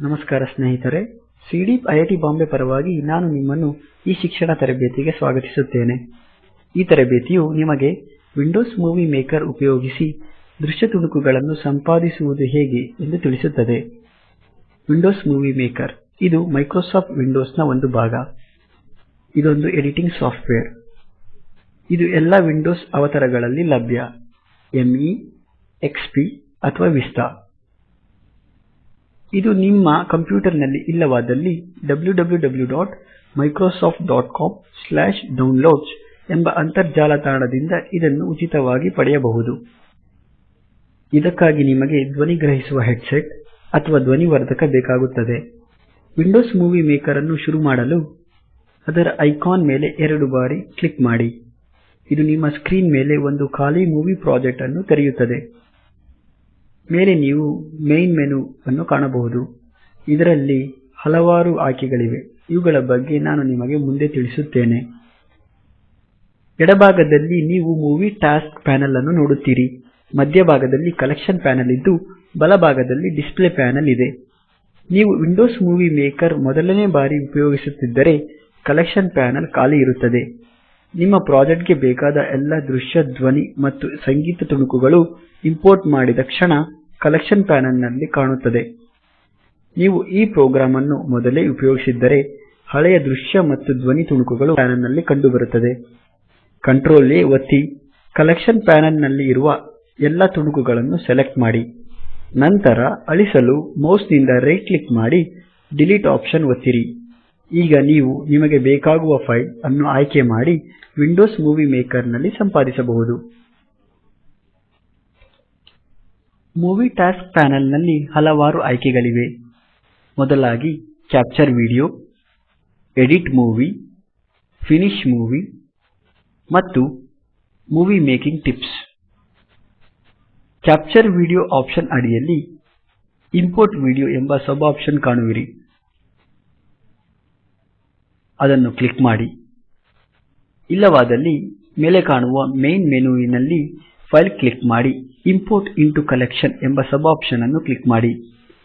ನಮಸ್ಕಾರ ಸ್ನೇಹಿತರೆ ಸಿಡಿ ಐಐಟಿ ಬಾಂಬೆ ಪರವಾಗಿ ನಾನು ನಿಮ್ಮನ್ನು ಈ ಶಿಕ್ಷಣ ತರಬೇತಿಗೆ ಸ್ವಾಗತಿಸುತ್ತೇನೆ. ಈ ತರಬೇತಿಯು ನಿಮಗೆ ವಿಂಡೋಸ್ ಮೂವಿ ಮೇಕರ್ ಉಪಯೋಗಿಸಿ ದೃಶ್ಯ ತುಣುಕುಗಳನ್ನು ಸಂಪಾದಿಸುವುದು ಹೇಗೆ ಎಂದು ತಿಳಿಸುತ್ತದೆ. ವಿಂಡೋಸ್ ಮೂವಿ ಮೇಕರ್ ಇದು ಮೈಕ್ರೋಸಾಫ್ಟ್ ವಿಂಡೋಸ್ನ ಒಂದು ಭಾಗ. ಇದೊಂದು ಎಡಿಟಿಂಗ್ ಸಾಫ್ಟ್ವೇರ್. ಇದು ಎಲ್ಲಾ ವಿಂಡೋಸ್ ಅವತರಗಳಲ್ಲಿ ಲಭ್ಯ. ಎಂಇ ಎಕ್ಸ್ಪಿ ಅಥವಾ ವಿಸ್ತಾ ಇದು ನಿಮ್ಮ ಕಂಪ್ಯೂಟರ್ನಲ್ಲಿ ಇಲ್ಲವಾದಲ್ಲಿ wwwmicrosoftcom ಎಂಬ ಅಂತರ್ಜಾಲ ತಾಣದಿಂದ ಇದನ್ನು ಉಚಿತವಾಗಿ ಪಡೆಯಬಹುದು. ಇದಕ್ಕಾಗಿ ನಿಮಗೆ ಧ್ವನಿಗ್ರಹಿಸುವ ಹೆಡ್ಸೆಟ್ ಅಥವಾ ಧ್ವನಿವರ್ಧಕ ಬೇಕಾಗುತ್ತದೆ. ವಿಂಡೋಸ್ ಮೂವಿ ಮೇಕರ್ ಅನ್ನು ಶುರು ಮಾಡಲು ಅದರ ಐಕಾನ್ ಮೇಲೆ ಎರಡು ಬಾರಿ ಕ್ಲಿಕ್ ಮಾಡಿ. ಇದು ನಿಮ್ಮ ಸ್ಕ್ರೀನ್ ಮೇಲೆ ಒಂದು ಖಾಲಿ ಮೂವಿ ಪ್ರಾಜೆಕ್ಟ್ ಅನ್ನು ತೆರೆಯುತ್ತದೆ. ಮೇಲೆ ನೀವು ಮೈನ್ ಮೆನು ಅನ್ನು ಕಾಣಬಹುದು. ಇದರಲ್ಲಿ ಹಲವಾರು ಆಯ್ಕೆಗಳಿವೆ. ಇವುಗಳ ಬಗ್ಗೆ ನಾನು ನಿಮಗೆ ಮುಂದೆ ತಿಳಿಸುತ್ತೇನೆ. ಎಡಭಾಗದಲ್ಲಿ ನೀವು ಮೂವಿ ಟಾಸ್ಕ್ ಪ್ಯಾನಲ್ ಅನ್ನು ನೋಡುತ್ತೀರಿ. ಮಧ್ಯಭಾಗದಲ್ಲಿ ಕಲೆಕ್ಷನ್ ಪ್ಯಾನಲ್ ಇದ್ದು, ಬಲಭಾಗದಲ್ಲಿ ಡಿಸ್ಪ್ಲೇ ಪ್ಯಾನಲ್ ಇದೆ. ನೀವು ವಿಂಡೋಸ್ ಮೂವಿ ಮೇಕರ್ ಮೊದಲನೇ ಬಾರಿ ಉಪಯೋಗಿಸುತ್ತಿದ್ದರೆ ಕಲೆಕ್ಷನ್ ಪ್ಯಾನಲ್ ಖಾಲಿ ಇರುತ್ತದೆ. ನಿಮ್ಮ ಪ್ರಾಜೆಕ್ಟ್ಗೆ ಬೇಕಾದ ಎಲ್ಲ ದೃಶ್ಯ ಧ್ವನಿ ಮತ್ತು ಸಂಗೀತ ತುಣುಕುಗಳು ಇಂಪೋರ್ಟ್ ಮಾಡಿದ ಕ್ಷಣ ಕಲೆಕ್ಷನ್ ಪ್ಯಾನಲ್ನಲ್ಲಿ ಕಾಣುತ್ತದೆ. ನೀವು ಈ ಪ್ರೋಗ್ರಾಮ್ ಅನ್ನು ಮೊದಲೇ ಉಪಯೋಗಿಸಿದ್ದರೆ ಹಳೆಯ ದೃಶ್ಯ ಮತ್ತು ಧ್ವನಿ ತುಣುಕುಗಳು ಪ್ಯಾನಲ್ನಲ್ಲಿ ಕಂಡುಬರುತ್ತದೆ. ಕಂಟ್ರೋಲ್ A ಒತ್ತಿ, ಕಲೆಕ್ಷನ್ ಪ್ಯಾನಲ್ನಲ್ಲಿ ಇರುವ ಎಲ್ಲ ತುಣುಕುಗಳನ್ನು ಸೆಲೆಕ್ಟ್ ಮಾಡಿ. ನಂತರ ಅಳಿಸಲು ಮೌಸ್ನಿಂದ ರೈಟ್ ಕ್ಲಿಕ್ ಮಾಡಿ, ಡಿಲೀಟ್ ಆಪ್ಷನ್ ಒತ್ತಿರಿ. ಈಗ ನೀವು ನಿಮಗೆ ಬೇಕಾಗುವ ಫೈಲ್ ಅನ್ನು ಆಯ್ಕೆ ಮಾಡಿ ವಿಂಡೋಸ್ ಮೂವಿ ಮೇಕರ್ನಲ್ಲಿ ಸಂಪಾದಿಸಬಹುದು. ಮೂವೀ ಟಾಸ್ಕ್ ಪ್ಯಾನೆಲ್ನಲ್ಲಿ ಹಲವಾರು ಆಯ್ಕೆಗಳಿವೆ. ಮೊದಲಾಗಿ capture video, edit movie, finish movie ಮತ್ತು movie making tips. Capture video option ಅಡಿಯಲ್ಲಿ ಇಂಪೋರ್ಟ್ ವಿಡಿಯೋ ಎಂಬ ಸಬ್ ಆಪ್ಷನ್ ಕಾಣುವಿರಿ. ಅದನ್ನು ಕ್ಲಿಕ್ ಮಾಡಿ. ಇಲ್ಲವಾದಲ್ಲಿ ಮೇಲೆ ಕಾಣುವ ಮೈನ್ ಮೆನುವಿನಲ್ಲಿ ಫೈಲ್ ಕ್ಲಿಕ್ ಮಾಡಿ. ಇಂಪೋರ್ಟ್ ಇಂಟು ಕಲೆಕ್ಷನ್ ಎಂಬ ಸಬ್ ಆಪ್ಷನ್ ಅನ್ನು ಕ್ಲಿಕ್ ಮಾಡಿ.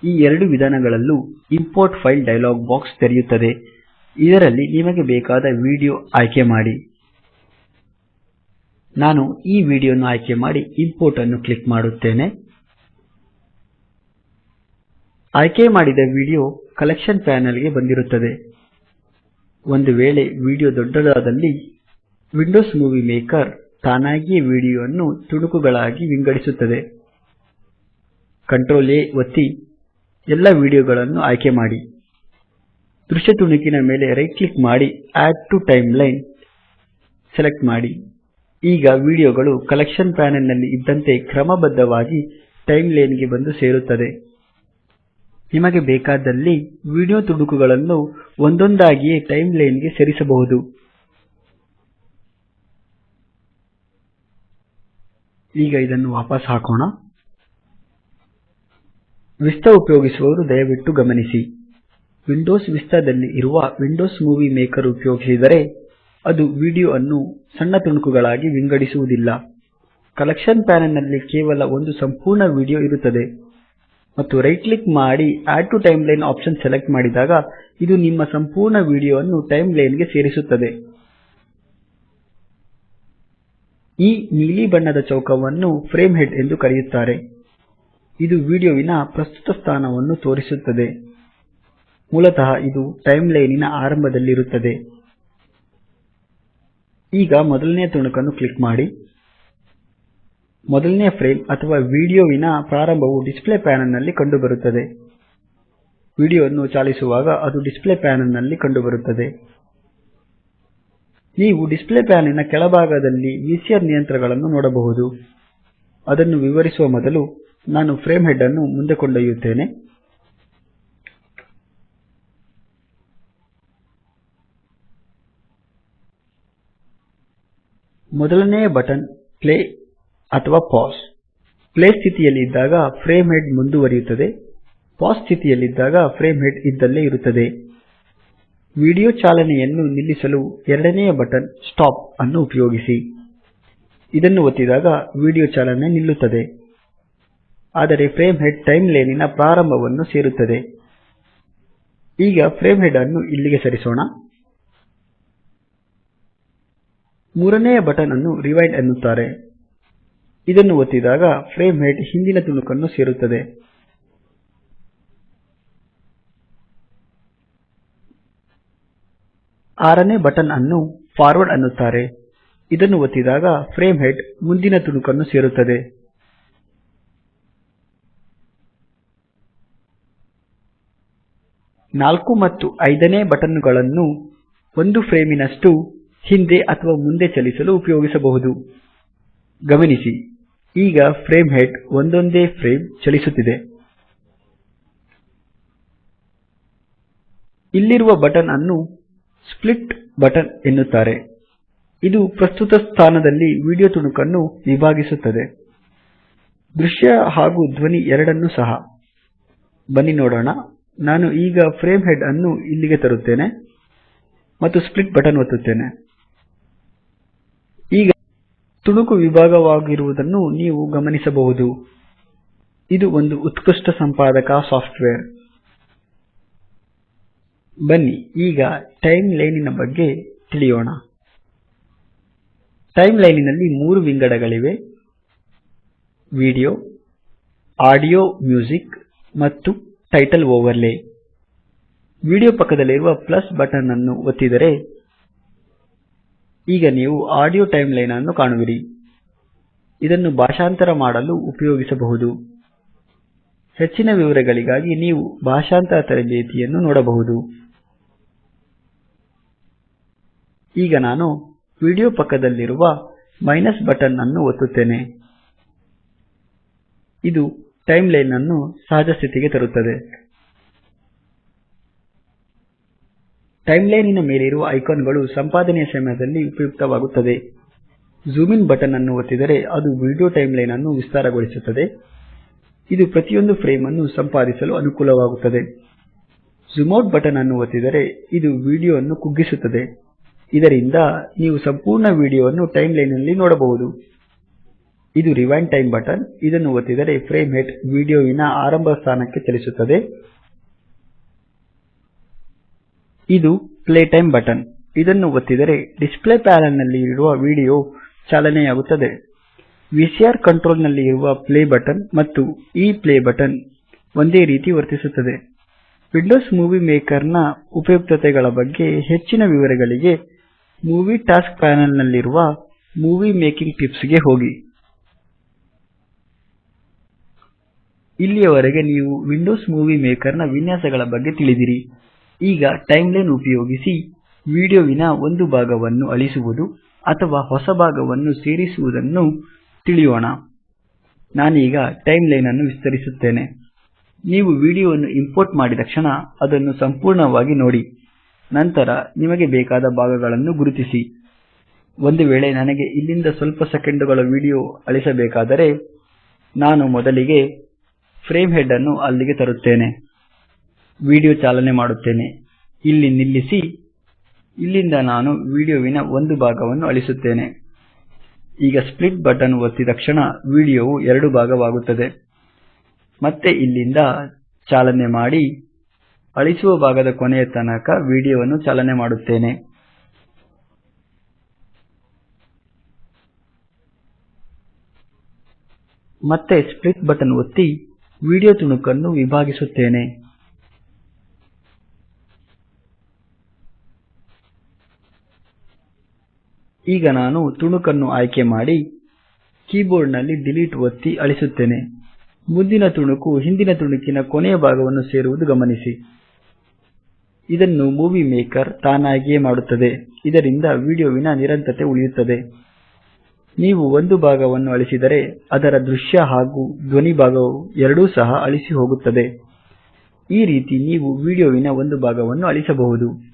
ಈ ಎರಡು ವಿಧಾನಗಳಲ್ಲೂ ಇಂಪೋರ್ಟ್ ಫೈಲ್ ಡೈಲಾಗ್ ಬಾಕ್ಸ್ ತೆರೆಯುತ್ತದೆ. ಇದರಲ್ಲಿ ನಿಮಗೆ ಬೇಕಾದ ವಿಡಿಯೋ ಆಯ್ಕೆ ಮಾಡಿ. ನಾನು ಈ ವಿಡಿಯೋನ ಆಯ್ಕೆ ಮಾಡಿ ಇಂಪೋರ್ಟ್ ಅನ್ನು ಕ್ಲಿಕ್ ಮಾಡುತ್ತೇನೆ. ಆಯ್ಕೆ ಮಾಡಿದ ವಿಡಿಯೋ ಕಲೆಕ್ಷನ್ ಪ್ಯಾನಲ್ಗೆ ಬಂದಿರುತ್ತದೆ. ಒಂದು ವೇಳೆ ವಿಡಿಯೋ ದೊಡ್ಡದಾದಲ್ಲಿ ವಿಂಡೋಸ್ ಮೂವಿ ಮೇಕರ್ ತಾನಾಗಿಯೇ ವಿಡಿಯೋವನ್ನು ತುಣುಕುಗಳಾಗಿ ವಿಂಗಡಿಸುತ್ತದೆ. ಕಂಟ್ರೋಲ್ A ಒತ್ತಿ ಎಲ್ಲ ವಿಡಿಯೋಗಳನ್ನು ಆಯ್ಕೆ ಮಾಡಿ. ದೃಶ್ಯ ತುಣುಕಿನ ಮೇಲೆ ರೈಟ್ ಕ್ಲಿಕ್ ಮಾಡಿ add to timeline select ಮಾಡಿ. ಈಗ ವಿಡಿಯೋಗಳು ಕಲೆಕ್ಷನ್ ಪ್ಯಾನೆಲ್ನಲ್ಲಿ ಇದ್ದಂತೆ ಕ್ರಮಬದ್ಧವಾಗಿ ಟೈಮ್ಲೈನ್ಗೆ ಬಂದು ಸೇರುತ್ತದೆ. ನಿಮಗೆ ಬೇಕಾದಲ್ಲಿ ವಿಡಿಯೋ ತುಣುಕುಗಳನ್ನು ಒಂದೊಂದಾಗಿಯೇ ಟೈಮ್ಲೈನ್ಗೆ ಸೇರಿಸಬಹುದು. ಈಗ ಇದನ್ನು ವಾಪಸ್ ಹಾಕೋಣ. ವಿಸ್ತಾ ಉಪಯೋಗಿಸುವವರು ದಯವಿಟ್ಟು ಗಮನಿಸಿ. ವಿಂಡೋಸ್ ವಿಸ್ತಾದಲ್ಲಿ ಇರುವ ವಿಂಡೋಸ್ ಮೂವಿ ಮೇಕರ್ ಉಪಯೋಗಿಸಿದರೆ ಅದು ವಿಡಿಯೋ ಅನ್ನು ಸಣ್ಣ ತುಣುಕುಗಳಾಗಿ ವಿಂಗಡಿಸುವುದಿಲ್ಲ. ಕಲೆಕ್ಷನ್ ಪ್ಯಾನೆಲ್ನಲ್ಲಿ ಕೇವಲ ಒಂದು ಸಂಪೂರ್ಣ ವಿಡಿಯೋ ಇರುತ್ತದೆ. ಮತ್ತು ರೈಟ್ ಕ್ಲಿಕ್ ಮಾಡಿ add to timeline option select ಮಾಡಿದಾಗ ಇದು ನಿಮ್ಮ ಸಂಪೂರ್ಣ ವಿಡಿಯೋ ವಿಡಿಯೋವನ್ನು ಟೈಮ್ಲೈನ್ಗೆ ಸೇರಿಸುತ್ತದೆ. ಈ ನೀಲಿ ಬಣ್ಣದ ಚೌಕವನ್ನು ಫ್ರೇಮ್ ಹೆಡ್ ಎಂದು ಕರೆಯುತ್ತಾರೆ. ಇದು ವಿಡಿಯೋವಿನ ಪ್ರಸ್ತುತ ಸ್ಥಾನವನ್ನು ತೋರಿಸುತ್ತದೆ. ಮೂಲತಃ ಇದು ಟೈಮ್ಲೈನಿನ ಆರಂಭದಲ್ಲಿರುತ್ತದೆ. ಈಗ ಮೊದಲನೆಯ ತುಣುಕನ್ನು ಕ್ಲಿಕ್ ಮಾಡಿ. ಮೊದಲನೆಯ ಫ್ರೇಮ್ ಅಥವಾ ವಿಡಿಯೋವಿನ ಪ್ರಾರಂಭವು ಡಿಸ್ಪ್ಲೇ ಪ್ಯಾನಲ್ನಲ್ಲಿ ಕಂಡುಬರುತ್ತದೆ. ವಿಡಿಯೋವನ್ನು ಚಾಲಿಸುವಾಗ ಅದು ಡಿಸ್ಪ್ಲೇ ಪ್ಯಾನಲ್ನಲ್ಲಿ ಕಂಡುಬರುತ್ತದೆ. ನೀವು ಡಿಸ್ಪ್ಲೇ ಪ್ಯಾನಿನ ಕೆಳಭಾಗದಲ್ಲಿ ವಿಸಿಆರ್ ನಿಯಂತ್ರಣಗಳನ್ನು ನೋಡಬಹುದು. ಅದನ್ನು ವಿವರಿಸುವ ಮೊದಲು ನಾನು ಫ್ರೇಮ್ ಹೆಡ್ ಅನ್ನು ಮುಂದೆ ಕೊಂಡೊಯ್ಯುತ್ತೇನೆ. ಮೊದಲನೆಯ ಬಟನ್ ಪ್ಲೇ ಅಥವಾ ಪಾಸ್. ಪ್ಲೇ ಸ್ಥಿತಿಯಲ್ಲಿ ಇದ್ದಾಗ ಫ್ರೇಮ್ ಹೆಡ್ ಮುಂದುವರಿಯುತ್ತದೆ. ಪಾಸ್ ಸ್ಥಿತಿಯಲ್ಲಿದ್ದಾಗ ಫ್ರೇಮ್ ಹೆಡ್ ಇದ್ದಲ್ಲೇ ಇರುತ್ತದೆ. ವಿಡಿಯೋ ಚಾಲನೆಯನ್ನು ನಿಲ್ಲಿಸಲು ಎರಡನೆಯ ಬಟನ್ ಸ್ಟಾಪ್ ಅನ್ನು ಉಪಯೋಗಿಸಿ. ಇದನ್ನು ಒತ್ತಿದಾಗ ವಿಡಿಯೋ ಚಾಲನೆ ನಿಲ್ಲುತ್ತದೆ. ಆದರೆ ಫ್ರೇಮ್ ಹೆಡ್ ಟೈಮ್ ಲೈನಿನ ಪ್ರಾರಂಭವನ್ನು ಸೇರುತ್ತದೆ. ಈಗ ಫ್ರೇಮ್ ಹೆಡ್ ಅನ್ನು ಇಲ್ಲಿಗೆ ಸರಿಸೋಣ. ಮೂರನೆಯ ಬಟನ್ ಅನ್ನು ರಿವೈಂಡ್ ಎನ್ನುತ್ತಾರೆ. ಇದನ್ನು ಒತ್ತಿದಾಗ ಫ್ರೇಮ್ ಹೆಡ್ ಹಿಂದಿನ ತುಣುಕನ್ನು ಸೇರುತ್ತದೆ. ಆರನೇ ಬಟನ್ ಅನ್ನು ಫಾರ್ವರ್ಡ್ ಅನ್ನುತ್ತಾರೆ. ಇದನ್ನು ಒತ್ತಿದಾಗ ಫ್ರೇಮ್ ಹೆಡ್ ಮುಂದಿನ ತುಣುಕನ್ನು ಸೇರುತ್ತದೆ. ನಾಲ್ಕು ಮತ್ತು ಐದನೇ ಬಟನ್ನುಗಳನ್ನು ಒಂದು ಫ್ರೇಮಿನಷ್ಟು ಹಿಂದೆ ಅಥವಾ ಮುಂದೆ ಚಲಿಸಲು ಉಪಯೋಗಿಸಬಹುದು. ಗಮನಿಸಿ, ಈಗ ಫ್ರೇಮ್ ಹೆಡ್ ಒಂದೊಂದೇ ಫ್ರೇಮ್ ಚಲಿಸುತ್ತಿದೆ. ಇಲ್ಲಿರುವ ಬಟನ್ ಅನ್ನು ಸ್ಪ್ಲಿಟ್ ಬಟನ್ ಎನ್ನುತ್ತಾರೆ. ಇದು ಪ್ರಸ್ತುತ ಸ್ಥಾನದಲ್ಲಿ ವಿಡಿಯೋ ತುಣುಕನ್ನು ವಿಭಾಗಿಸುತ್ತದೆ. ದೃಶ್ಯ ಹಾಗೂ ಧ್ವನಿ ಎರಡನ್ನೂ ಸಹ. ಬನ್ನಿ ನೋಡೋಣ. ನಾನು ಈಗ ಫ್ರೇಮ್ ಹೆಡ್ ಅನ್ನು ಇಲ್ಲಿಗೆ ತರುತ್ತೇನೆ ಮತ್ತು ಸ್ಪ್ಲಿಟ್ ಬಟನ್ ಒತ್ತುತ್ತೇನೆ. ಈಗ ತುಣುಕು ವಿಭಾಗವಾಗಿರುವುದನ್ನು ನೀವು ಗಮನಿಸಬಹುದು. ಇದು ಒಂದು ಉತ್ಕೃಷ್ಟ ಸಂಪಾದಕ ಸಾಫ್ಟ್ವೇರ್. ಬನ್ನಿ, ಈಗ ಟೈಮ್ ಲೈನಿನ ಬಗ್ಗೆ ತಿಳಿಯೋಣ. ಟೈಮ್ ಲೈನಿನಲ್ಲಿ ಮೂರು ವಿಂಗಡಗಳಿವೆ. ವಿಡಿಯೋ ಆಡಿಯೋ ಮ್ಯೂಸಿಕ್ ಮತ್ತು ಟೈಟಲ್ ಓವರ್ಲೇ ವಿಡಿಯೋ ಪಕ್ಕದಲ್ಲಿರುವ ಪ್ಲಸ್ ಬಟನ್ ಅನ್ನು ಒತ್ತಿದರೆ ಈಗ ನೀವು ಆಡಿಯೋ ಟೈಮ್ ಲೈನ್ ಅನ್ನು ಕಾಣುವಿರಿ. ಇದನ್ನು ಭಾಷಾಂತರ ಮಾಡಲು ಉಪಯೋಗಿಸಬಹುದು. ಹೆಚ್ಚಿನ ವಿವರಗಳಿಗಾಗಿ ನೀವು ಭಾಷಾಂತರ ತರಬೇತಿಯನ್ನು ನೋಡಬಹುದು. ಈಗ ನಾನು ವಿಡಿಯೋ ಪಕ್ಕದಲ್ಲಿರುವ ಮೈನಸ್ ಬಟನ್ ಅನ್ನು ಒತ್ತುತ್ತೇನೆ. ಇದು ಟೈಮ್ ಲೈನ್ ಅನ್ನು ಸಹಜ ಸ್ಥಿತಿಗೆ ತರುತ್ತದೆ. ಟೈಮ್ ಲೈನಿನ ಮೇಲಿರುವ ಐಕಾನ್ಗಳು ಸಂಪಾದನೆಯ ಸಮಯದಲ್ಲಿ ಉಪಯುಕ್ತವಾಗುತ್ತದೆ. ಜೂಮ್ ಇನ್ ಬಟನ್ ಅನ್ನು ಒತ್ತಿದರೆ ಅದು ವಿಡಿಯೋ ಟೈಮ್ ಲೈನ್ ಅನ್ನು ವಿಸ್ತಾರಗೊಳಿಸುತ್ತದೆ. ಇದು ಪ್ರತಿಯೊಂದು ಫ್ರೇಮ್ ಅನ್ನು ಸಂಪಾದಿಸಲು ಅನುಕೂಲವಾಗುತ್ತದೆ. ಜೂಮ್ ಔಟ್ ಬಟನ್ ಅನ್ನು ಒತ್ತಿದರೆ ಇದು ವಿಡಿಯೋ ಅನ್ನು ಕುಗ್ಗಿಸುತ್ತದೆ. ಇದರಿಂದ ನೀವು ಸಂಪೂರ್ಣ ವಿಡಿಯೋವನ್ನು ಟೈಮ್ ಲೈನ್ನಲ್ಲಿ ನೋಡಬಹುದು. ಇದು ರಿವೈಂಡ್ ಟೈಮ್ ಬಟನ್. ಇದನ್ನು ಒತ್ತಿದರೆ ಫ್ರೇಮ್ ಹೆಡ್ ವಿಡಿಯೋವಿನ ಆರಂಭ ಸ್ಥಾನಕ್ಕೆ ಚಲಿಸುತ್ತದೆ. ಇದು ಪ್ಲೇ ಟೈಮ್ ಬಟನ್. ಇದನ್ನು ಒತ್ತಿದರೆ ಡಿಸ್ಪ್ಲೇ ಪ್ಯಾನಲ್ನಲ್ಲಿ ಇರುವ ವಿಡಿಯೋ ಚಾಲನೆಯಾಗುತ್ತದೆ. ವಿಸಿಆರ್ ಕಂಟ್ರೋಲ್ನಲ್ಲಿ ಇರುವ ಪ್ಲೇ ಬಟನ್ ಮತ್ತು ಈ ಪ್ಲೇ ಬಟನ್ ಒಂದೇ ರೀತಿ ವರ್ತಿಸುತ್ತದೆ. ವಿಂಡೋಸ್ ಮೂವಿ ಮೇಕರ್ನ ಉಪಯುಕ್ತತೆಗಳ ಬಗ್ಗೆ ಹೆಚ್ಚಿನ ವಿವರಗಳಿಗೆ ಮೂವಿ ಟಾಸ್ಕ್ ಪ್ಯಾನಲ್ ನಲ್ಲಿರುವ ಮೂವಿ ಮೇಕಿಂಗ್ ಟಿಪ್ಸ್ಗೆ ಹೋಗಿ. ಇಲ್ಲಿಯವರೆಗೆ ನೀವು ವಿಂಡೋಸ್ ಮೂವಿ ಮೇಕರ್ನ ವಿನ್ಯಾಸಗಳ ಬಗ್ಗೆ ತಿಳಿದಿರಿ. ಈಗ ಟೈಮ್ಲೈನ್ ಉಪಯೋಗಿಸಿ ವಿಡಿಯೋವಿನ ಒಂದು ಭಾಗವನ್ನು ಅಳಿಸುವುದು ಅಥವಾ ಹೊಸ ಭಾಗವನ್ನು ಸೇರಿಸುವುದನ್ನು ತಿಳಿಯೋಣ. ನಾನೀಗ ಟೈಮ್ ಲೈನ್ ಅನ್ನು ವಿಸ್ತರಿಸುತ್ತೇನೆ. ನೀವು ವಿಡಿಯೋವನ್ನು ಇಂಪೋರ್ಟ್ ಮಾಡಿದ ಕ್ಷಣ ಅದನ್ನು ಸಂಪೂರ್ಣವಾಗಿ ನೋಡಿ. ನಂತರ ನಿಮಗೆ ಬೇಕಾದ ಭಾಗಗಳನ್ನು ಗುರುತಿಸಿ. ಒಂದು ವೇಳೆ ನನಗೆ ಇಲ್ಲಿಂದ ಸ್ವಲ್ಪ ಸೆಕೆಂಡುಗಳ ವಿಡಿಯೋ ಅಳಿಸಬೇಕಾದರೆ ನಾನು ಮೊದಲಿಗೆ ಫ್ರೇಮ್ ಹೆಡ್ ಅನ್ನು ಅಲ್ಲಿಗೆ ತರುತ್ತೇನೆ. ವಿಡಿಯೋ ಚಾಲನೆ ಮಾಡುತ್ತೇನೆ. ಇಲ್ಲಿ ನಿಲ್ಲಿಸಿ. ಇಲ್ಲಿಂದ ನಾನು ವಿಡಿಯೋವಿನ ಒಂದು ಭಾಗವನ್ನು ಅಳಿಸುತ್ತೇನೆ. ಈಗ ಸ್ಪ್ಲಿಟ್ ಬಟನ್ ಒತ್ತಿದ ಕ್ಷಣ ವಿಡಿಯೋವು ಎರಡು ಭಾಗವಾಗುತ್ತದೆ. ಮತ್ತೆ ಇಲ್ಲಿಂದ ಚಾಲನೆ ಮಾಡಿ. ಅಳಿಸುವ ಭಾಗದ ಕೊನೆಯ ತನಕ ವಿಡಿಯೋವನ್ನು ಚಾಲನೆ ಮಾಡುತ್ತೇನೆ. ಮತ್ತೆ ಸ್ಪ್ಲಿಟ್ ಬಟನ್ ಒತ್ತಿ ವಿಡಿಯೋ ತುಣುಕನ್ನು ವಿಭಾಗಿಸುತ್ತೇನೆ. ಈಗ ನಾನು ತುಣುಕನ್ನು ಆಯ್ಕೆ ಮಾಡಿ ಕೀಬೋರ್ಡ್ನಲ್ಲಿ ಡಿಲೀಟ್ ಒತ್ತಿ ಅಳಿಸುತ್ತೇನೆ. ಮುಂದಿನ ತುಣುಕು ಹಿಂದಿನ ತುಣುಕಿನ ಕೊನೆಯ ಭಾಗವನ್ನು ಸೇರುವುದು ಗಮನಿಸಿ. ಇದನ್ನು ಮೂವಿ ಮೇಕರ್ ತಾನಾಗಿಯೇ ಮಾಡುತ್ತದೆ. ಇದರಿಂದ ವಿಡಿಯೋವಿನ ನಿರಂತರತೆ ಉಳಿಯುತ್ತದೆ. ನೀವು ಒಂದು ಭಾಗವನ್ನು ಅಳಿಸಿದರೆ ಅದರ ದೃಶ್ಯ ಹಾಗೂ ಧ್ವನಿ ಭಾಗವು ಎರಡೂ ಸಹ ಅಳಿಸಿ ಹೋಗುತ್ತದೆ. ಈ ರೀತಿ ನೀವು ವಿಡಿಯೋವಿನ ಒಂದು ಭಾಗವನ್ನು ಅಳಿಸಬಹುದು.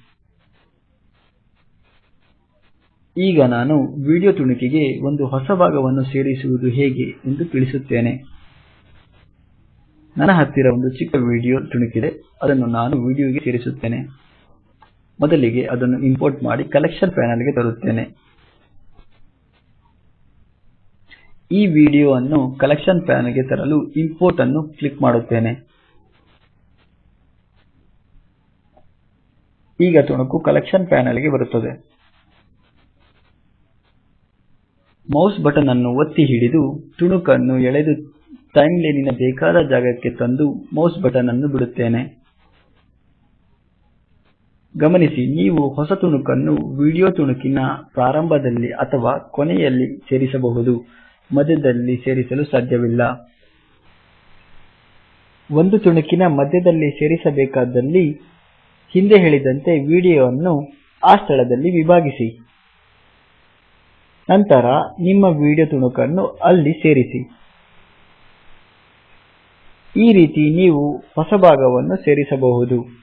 ಈಗ ನಾನು ವಿಡಿಯೋ ತುಣುಕಿಗೆ ಒಂದು ಹೊಸ ಭಾಗವನ್ನು ಸೇರಿಸುವುದು ಹೇಗೆ ಎಂದು ತಿಳಿಸುತ್ತೇನೆ. ನನ್ನ ಹತ್ತಿರ ಒಂದು ಚಿಕ್ಕ ವಿಡಿಯೋ ತುಣುಕಿದೆ. ಅದನ್ನು ನಾನು ವಿಡಿಯೋಗೆ ಸೇರಿಸುತ್ತೇನೆ. ಮೊದಲಿಗೆ ಅದನ್ನು ಇಂಪೋರ್ಟ್ ಮಾಡಿ ಕಲೆಕ್ಷನ್ ಪ್ಯಾನಲ್ಗೆ ತರುತ್ತೇನೆ. ಈ ವಿಡಿಯೋ ಅನ್ನು ಕಲೆಕ್ಷನ್ ಪ್ಯಾನಲ್ಗೆ ತರಲು ಇಂಪೋರ್ಟ್ ಅನ್ನು ಕ್ಲಿಕ್ ಮಾಡುತ್ತೇನೆ. ಈಗ ತುಣುಕು ಕಲೆಕ್ಷನ್ ಪ್ಯಾನೆಲ್ಗೆ ಬರುತ್ತದೆ. ಮೌಸ್ ಬಟನ್ ಅನ್ನು ಒತ್ತಿ ಹಿಡಿದು ತುಣುಕನ್ನು ಎಳೆದು ಟೈಮ್ಲೈನಿನ ಬೇಕಾದ ಜಾಗಕ್ಕೆ ತಂದು ಮೌಸ್ ಬಟನ್ ಅನ್ನು ಬಿಡುತ್ತೇನೆ. ಗಮನಿಸಿ, ನೀವು ಹೊಸ ತುಣುಕನ್ನು ವಿಡಿಯೋ ತುಣುಕಿನ ಪ್ರಾರಂಭದಲ್ಲಿ ಅಥವಾ ಕೊನೆಯಲ್ಲಿ ಸೇರಿಸಬಹುದು. ಮಧ್ಯದಲ್ಲಿ ಸೇರಿಸಲು ಸಾಧ್ಯವಿಲ್ಲ. ಒಂದು ತುಣುಕಿನ ಮಧ್ಯದಲ್ಲಿ ಸೇರಿಸಬೇಕಾದಲ್ಲಿ ಹಿಂದೆ ಹೇಳಿದಂತೆ ವಿಡಿಯೋವನ್ನು ಆ ಸ್ಥಳದಲ್ಲಿ ವಿಭಾಗಿಸಿ. ನಂತರ ನಿಮ್ಮ ವಿಡಿಯೋ ತುಣುಕನ್ನು ಅಲ್ಲಿ ಸೇರಿಸಿ. ಈ ರೀತಿ ನೀವು ಹೊಸ ಭಾಗವನ್ನು ಸೇರಿಸಬಹುದು.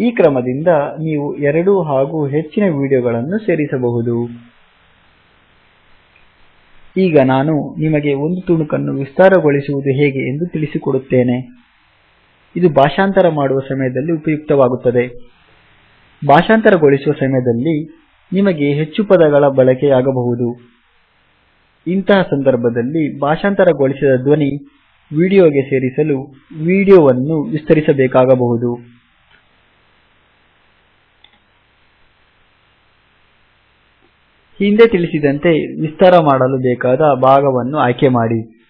ಈ ಕ್ರಮದಿಂದ ನೀವು ಎರಡು ಹಾಗೂ ಹೆಚ್ಚಿನ ವಿಡಿಯೋಗಳನ್ನು ಸೇರಿಸಬಹುದು. ಈಗ ನಾನು ನಿಮಗೆ ಒಂದು ತುಣುಕನ್ನು ವಿಸ್ತಾರಗೊಳಿಸುವುದು ಹೇಗೆ ಎಂದು ತಿಳಿಸಿಕೊಡುತ್ತೇನೆ. ಇದು ಭಾಷಾಂತರ ಮಾಡುವ ಸಮಯದಲ್ಲಿ ಉಪಯುಕ್ತವಾಗುತ್ತದೆ. ಭಾಷಾಂತರಗೊಳಿಸುವ ಸಮಯದಲ್ಲಿ ನಿಮಗೆ ಹೆಚ್ಚು ಪದಗಳ ಬಳಕೆಯಾಗಬಹುದು. ಇಂತಹ ಸಂದರ್ಭದಲ್ಲಿ ಭಾಷಾಂತರಗೊಳಿಸಿದ ಧ್ವನಿ ವಿಡಿಯೋಗೆ ಸೇರಿಸಲು ವಿಡಿಯೋವನ್ನು ವಿಸ್ತರಿಸಬೇಕಾಗಬಹುದು. ಹಿಂದೆ ತಿಳಿಸಿದಂತೆ ವಿಸ್ತಾರ ಮಾಡಲು ಬೇಕಾದ ಭಾಗವನ್ನು ಆಯ್ಕೆ ಮಾಡಿ.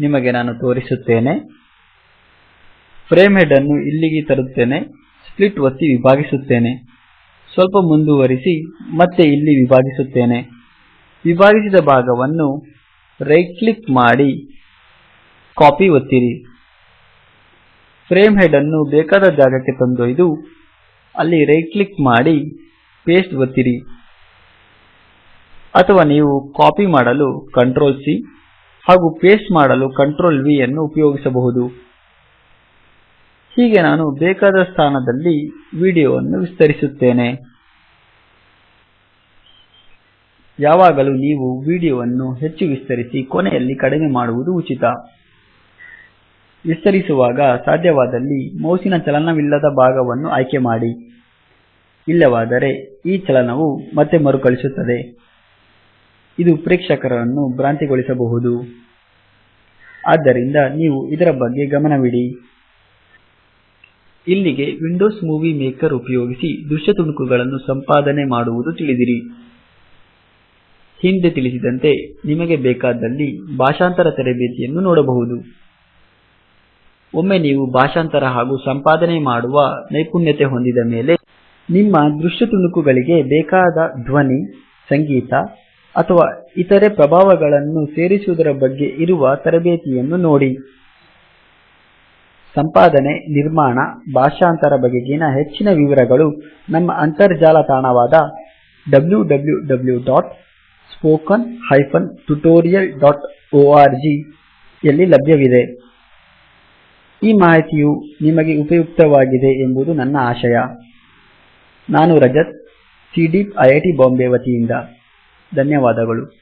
ನಿಮಗೆ ನಾನು ತೋರಿಸುತ್ತೇನೆ. ಫ್ರೇಮ್ ಹೆಡ್ ಅನ್ನು ಇಲ್ಲಿಗೆ ತರುತ್ತೇನೆ. ಸ್ಪ್ಲಿಟ್ ಒತ್ತಿ ವಿಭಾಗಿಸುತ್ತೇನೆ. ಸ್ವಲ್ಪ ಮುಂದುವರಿಸಿ ಮತ್ತೆ ಇಲ್ಲಿ ವಿಭಾಗಿಸುತ್ತೇನೆ. ವಿಭಾಗಿಸಿದ ಭಾಗವನ್ನು ರೈಟ್ ಕ್ಲಿಕ್ ಮಾಡಿ ಕಾಪಿ ಒತ್ತಿರಿ. ಫ್ರೇಮ್ ಹೆಡ್ ಅನ್ನು ಬೇಕಾದ ಜಾಗಕ್ಕೆ ತಂದೊಯ್ದು, ಅಲ್ಲಿ ರೈಟ್ ಕ್ಲಿಕ್ ಮಾಡಿ ಪೇಸ್ಟ್ ಒತ್ತಿರಿ. ಅಥವಾ ನೀವು ಕಾಪಿ ಮಾಡಲು ಕಂಟ್ರೋಲ್ ಸಿ ಹಾಗೂ ಪೇಸ್ಟ್ ಮಾಡಲು ಕಂಟ್ರೋಲ್ V ಅನ್ನು ಉಪಯೋಗಿಸಬಹುದು. ಹೀಗೆ ನಾನು ಬೇಕಾದ ಸ್ಥಾನದಲ್ಲಿ ವಿಡಿಯೋವನ್ನು ವಿಸ್ತರಿಸುತ್ತೇನೆ. ಯಾವಾಗಲೂ ನೀವು ವಿಡಿಯೋವನ್ನು ಹೆಚ್ಚು ವಿಸ್ತರಿಸಿ ಕೊನೆಯಲ್ಲಿ ಕಡಿಮೆ ಮಾಡುವುದು ಉಚಿತ. ವಿಸ್ತರಿಸುವಾಗ ಸಾಧ್ಯವಾದಲ್ಲಿ ಮೌಸಿನ ಚಲನವಿಲ್ಲದ ಭಾಗವನ್ನು ಆಯ್ಕೆ ಮಾಡಿ. ಇಲ್ಲವಾದರೆ ಈ ಚಲನವು ಮತ್ತೆ ಮರುಕಳಿಸುತ್ತದೆ. ಇದು ಪ್ರೇಕ್ಷಕರನ್ನು ಭ್ರಾಂತಿಗೊಳಿಸಬಹುದು. ಆದ್ದರಿಂದ ನೀವು ಇದರ ಬಗ್ಗೆ ಗಮನವಿಡಿ. ಇಲ್ಲಿಗೆ ವಿಂಡೋಸ್ ಮೂವಿ ಮೇಕರ್ ಉಪಯೋಗಿಸಿ ದೃಶ್ಯ ತುಣುಕುಗಳನ್ನು ಸಂಪಾದನೆ ಮಾಡುವುದು ತಿಳಿದಿರಿ. ಹಿಂದೆ ತಿಳಿಸಿದಂತೆ ನಿಮಗೆ ಬೇಕಾದಲ್ಲಿ ಭಾಷಾಂತರ ತರಬೇತಿಯನ್ನು ನೋಡಬಹುದು. ಒಮ್ಮೆ ನೀವು ಭಾಷಾಂತರ ಹಾಗೂ ಸಂಪಾದನೆ ಮಾಡುವ ನೈಪುಣ್ಯತೆ ಹೊಂದಿದ ಮೇಲೆ ನಿಮ್ಮ ದೃಶ್ಯ ತುಣುಕುಗಳಿಗೆ ಬೇಕಾದ ಧ್ವನಿ, ಸಂಗೀತ ಅಥವಾ ಇತರೆ ಪ್ರಭಾವಗಳನ್ನು ಸೇರಿಸುವುದರ ಬಗ್ಗೆ ಇರುವ ತರಬೇತಿಯನ್ನು ನೋಡಿ. ಸಂಪಾದನೆ, ನಿರ್ಮಾಣ, ಭಾಷಾಂತರ ಬಗೆಗಿನ ಹೆಚ್ಚಿನ ವಿವರಗಳು ನಮ್ಮ ಅಂತರ್ಜಾಲ ತಾಣವಾದ www.spoken ಜಿ ಯಲ್ಲಿ ಲಭ್ಯವಿದೆ. ಈ ಮಾಹಿತಿಯು ನಿಮಗೆ ಉಪಯುಕ್ತವಾಗಿದೆ ಎಂಬುದು ನನ್ನ ಆಶಯ. ನಾನು ರಜತ್, ಸಿಡೀಪ್ ಐಐಟಿ ಬಾಂಬೆ ವತಿಯಿಂದ. ಧನ್ಯವಾದಗಳು.